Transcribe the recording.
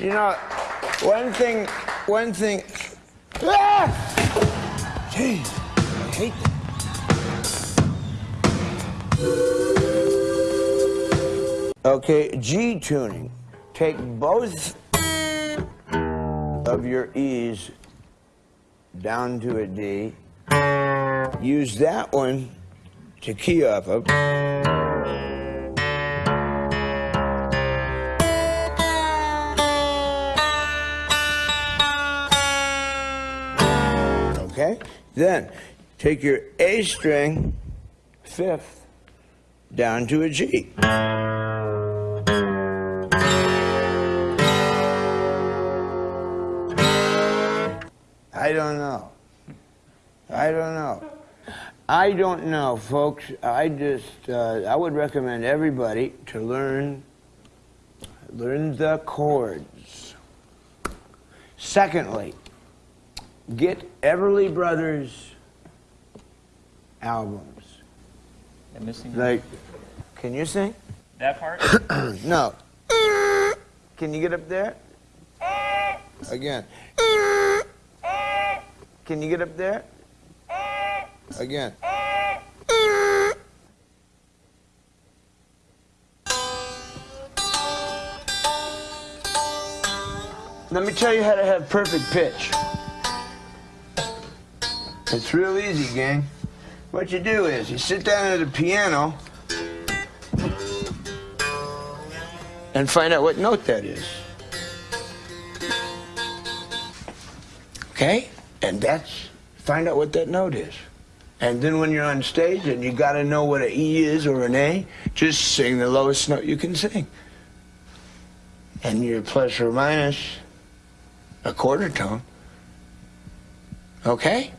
You know, one thing, one thing. Ah! Jeez, I hate that. Okay, G tuning. Take both of your E's down to a D. Use that one to key off of. Okay? Then take your A string, fifth, down to a G. I don't know. I don't know. I don't know, folks. I just, uh, I would recommend everybody to learn, learn the chords. Secondly, get Everly Brothers albums. I'm missing Like, can you sing? that part. No. Can you get up there? Again. Can you get up there? Again. Let me tell you how to have perfect pitch. It's real easy, gang. What you do is you sit down at the piano and find out what note that is. Okay? And that's find out what that note is. And then when you're on stage and you got to know what an E is or an A, just sing the lowest note you can sing. And your plus or minus a quarter tone. Okay?